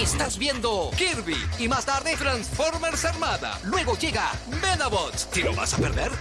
Estás viendo Kirby y más tarde Transformers Armada. Luego llega Medabots. ¿Te lo vas a perder?